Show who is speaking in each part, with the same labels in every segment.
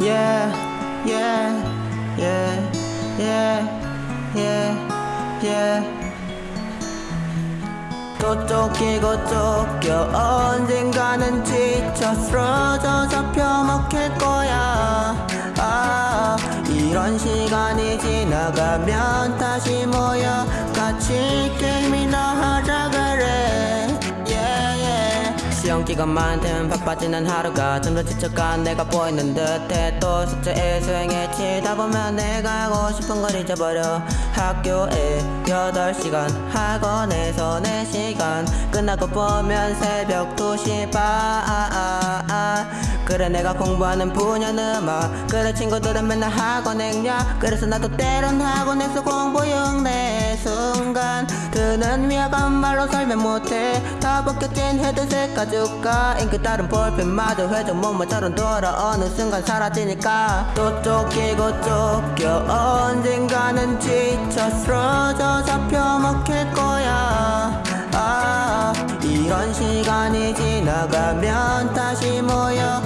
Speaker 1: yeah, yeah, yeah, yeah, yeah, yeah. 또 쫓기고 쫓겨 언젠가는 지쳐 쓰러져 잡혀 먹힐 거야 아 이런 시간이 지나가면 다시 모여 같이 게임이나 하자 그래 기간 많든 바빠지는 하루가 좀더 지쳐간 내가 보이는 듯해. 또 숙제에 수행에 치다 보면 내가 하고 싶은 걸 잊어버려. 학교에 8시간 학원에서 4시간. 끝나고 보면 새벽 2시 반 그래 내가 공부하는 분야는 음악 그래 친구들은 맨날 학원 행냐 그래서 나도 때론 학원에서 공부 순간 위화감 말로 설명 못해. 다 벗겨진 헤드셋 가죽과 잉크 다른 볼펜마저 회전 목마처럼 돌아오는 순간 사라지니까. 또 쫓기고 쫓겨 언젠가는 지쳐 쓰러져 잡혀 먹힐 거야. 아 이런 시간이 지나가면 다시 모여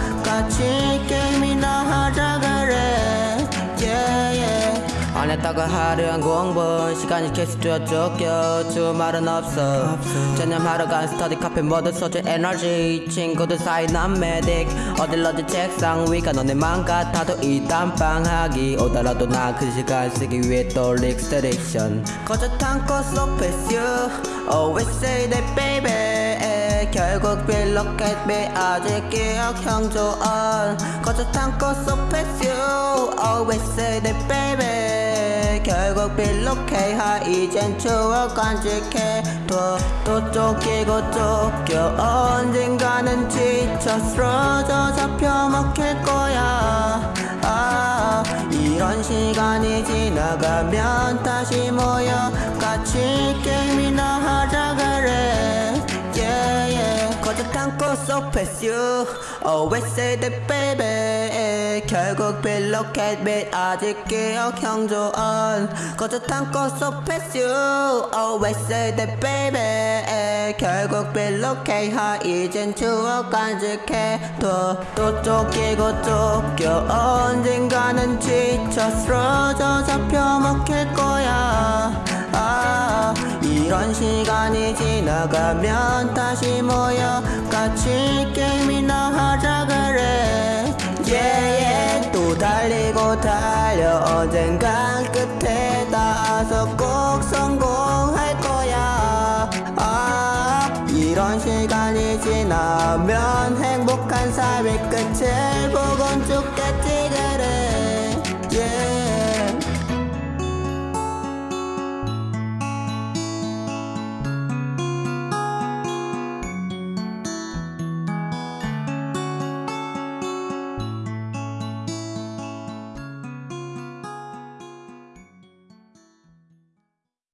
Speaker 1: 안 했다가 하루한 공부 시간이 계속 뛰어 쫓겨 주말은 없어. 전념하러 간 스터디 카페 모두 소주 에너지. 친구들 사이 난 메딕 어딜 어디 책상 위가 너네만 같아도 이 땀방하기 오더라도 나 그 시간 쓰기 위해 또 릭스트릭션 거저 탄코 속 패스 Always say that baby. 결국 빌로켓 비 아직 기억 형 조언. 거저 탄코 속 패스 Always say that baby 결국 빌로켓 하 이젠 추억 간직해. 또또 쫓기고 쫓겨. 언젠가는 지쳐 쓰러져 잡혀 먹힐 거야. 아 이런 시간이 지나가면 다시 모여 같이 게임 꽃속 패스 you Always say that baby 결국 빌로켓 및 아직 기억 형 조언 거짓한 꽃속 패스 you Always say that baby 결국 빌로켓 하 이젠 추억 간직해. 또또 쫓기고 쫓겨. 언젠가는 지쳐 쓰러져 잡혀 먹힐 거야. 아 이런 시간이 지나가면 다시 모여 같이 게임이나 하자 그래. Yeah, yeah. 또 달리고 달려. 언젠간 끝에 닿아서 꼭 성공할 거야. 아 이런 시간이 지나면 행복한 삶의 끝을 보곤 죽겠지